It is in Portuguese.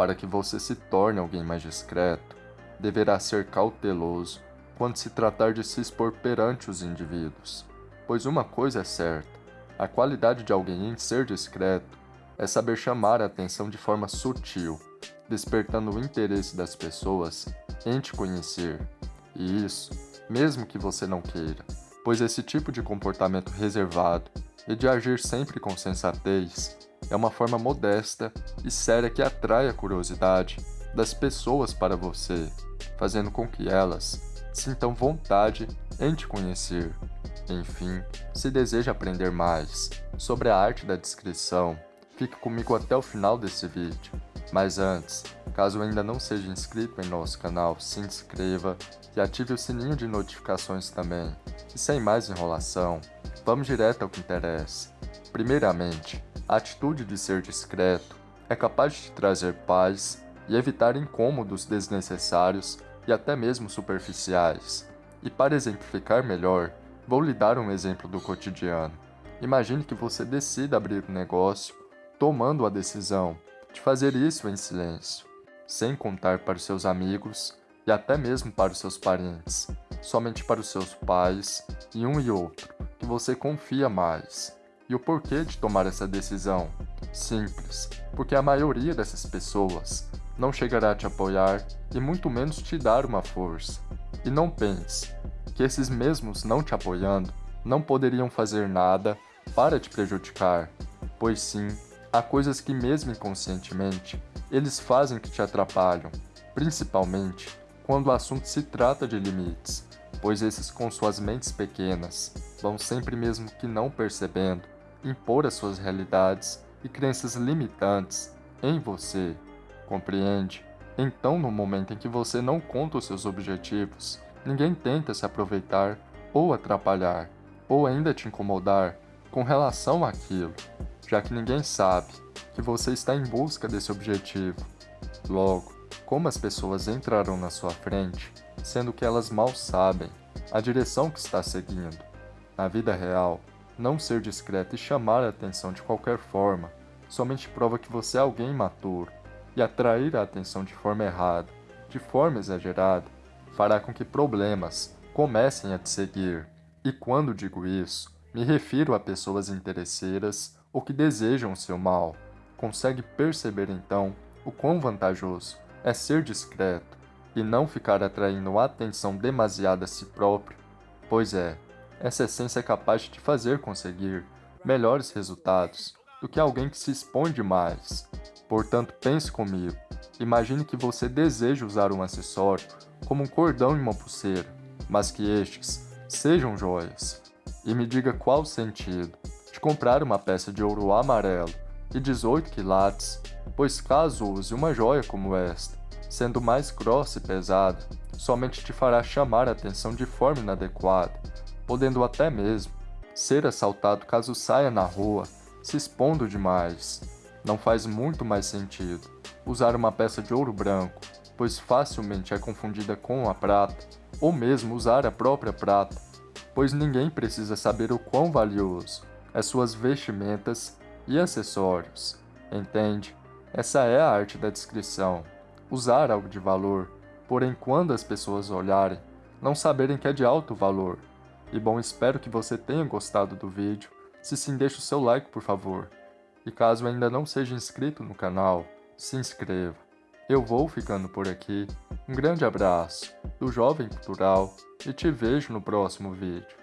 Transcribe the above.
Para que você se torne alguém mais discreto, deverá ser cauteloso quando se tratar de se expor perante os indivíduos. Pois uma coisa é certa, a qualidade de alguém em ser discreto é saber chamar a atenção de forma sutil, despertando o interesse das pessoas em te conhecer. E isso, mesmo que você não queira, pois esse tipo de comportamento reservado e de agir sempre com sensatez é uma forma modesta e séria que atrai a curiosidade das pessoas para você, fazendo com que elas sintam vontade em te conhecer. Enfim, se deseja aprender mais sobre a arte da descrição, fique comigo até o final desse vídeo. Mas antes, caso ainda não seja inscrito em nosso canal, se inscreva e ative o sininho de notificações também. E sem mais enrolação, vamos direto ao que interessa. Primeiramente, a atitude de ser discreto é capaz de trazer paz e evitar incômodos desnecessários e até mesmo superficiais. E para exemplificar melhor, vou lhe dar um exemplo do cotidiano. Imagine que você decida abrir um negócio, tomando a decisão de fazer isso em silêncio, sem contar para os seus amigos e até mesmo para os seus parentes, somente para os seus pais e um e outro, que você confia mais. E o porquê de tomar essa decisão? Simples, porque a maioria dessas pessoas não chegará a te apoiar e muito menos te dar uma força. E não pense que esses mesmos não te apoiando não poderiam fazer nada para te prejudicar, pois sim, há coisas que mesmo inconscientemente eles fazem que te atrapalham, principalmente quando o assunto se trata de limites, pois esses com suas mentes pequenas vão sempre mesmo que não percebendo impor as suas realidades e crenças limitantes em você. Compreende? Então, no momento em que você não conta os seus objetivos, ninguém tenta se aproveitar ou atrapalhar, ou ainda te incomodar com relação àquilo, já que ninguém sabe que você está em busca desse objetivo. Logo, como as pessoas entrarão na sua frente, sendo que elas mal sabem a direção que está seguindo? Na vida real, não ser discreto e chamar a atenção de qualquer forma somente prova que você é alguém imaturo, e atrair a atenção de forma errada, de forma exagerada, fará com que problemas comecem a te seguir. E quando digo isso, me refiro a pessoas interesseiras ou que desejam o seu mal. Consegue perceber então o quão vantajoso é ser discreto e não ficar atraindo atenção demasiada a si próprio? Pois é, essa essência é capaz de te fazer conseguir melhores resultados do que alguém que se expõe demais. Portanto, pense comigo. Imagine que você deseja usar um acessório como um cordão e uma pulseira, mas que estes sejam joias. E me diga qual o sentido de comprar uma peça de ouro amarelo e 18 quilates, pois caso use uma joia como esta, sendo mais grossa e pesada, somente te fará chamar a atenção de forma inadequada podendo até mesmo ser assaltado caso saia na rua, se expondo demais. Não faz muito mais sentido usar uma peça de ouro branco, pois facilmente é confundida com a prata, ou mesmo usar a própria prata, pois ninguém precisa saber o quão valioso é suas vestimentas e acessórios. Entende? Essa é a arte da descrição. Usar algo de valor, porém quando as pessoas olharem, não saberem que é de alto valor, e bom, espero que você tenha gostado do vídeo. Se sim, deixe o seu like, por favor. E caso ainda não seja inscrito no canal, se inscreva. Eu vou ficando por aqui. Um grande abraço do Jovem Cultural e te vejo no próximo vídeo.